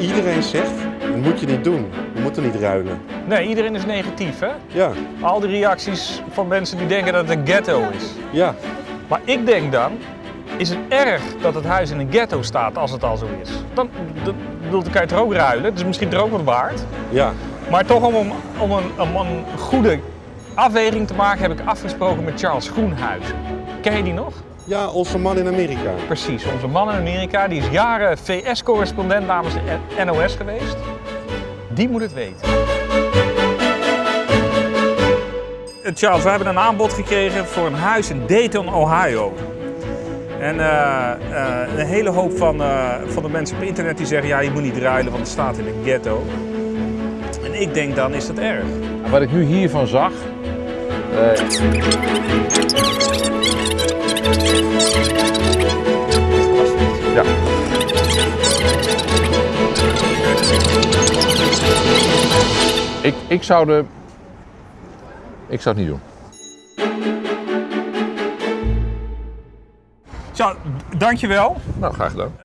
iedereen zegt, dat moet je niet doen. Je moet er niet ruilen. Nee, iedereen is negatief, hè? Ja, Al die reacties van mensen die denken dat het een ghetto is. ja, Maar ik denk dan, is het erg dat het huis in een ghetto staat als het al zo is? Dan, dan, dan kan je het er ook ruilen, het is misschien er ook wat waard. ja. Maar toch om, om, om, een, om een goede afweging te maken heb ik afgesproken met Charles Groenhuizen. Ken je die nog? Ja, onze man in Amerika. Precies, onze man in Amerika, die is jaren VS-correspondent namens de NOS geweest. Die moet het weten. Eh, Charles, we hebben een aanbod gekregen voor een huis in Dayton, Ohio. En eh, eh, een hele hoop van, eh, van de mensen op internet die zeggen, ja je moet niet ruilen want het staat in een ghetto. En ik denk dan is dat erg. Wat ik nu hiervan zag. Ja. Ik, ik zou de. Ik zou het niet doen. Charles, dankjewel. Nou, graag gedaan.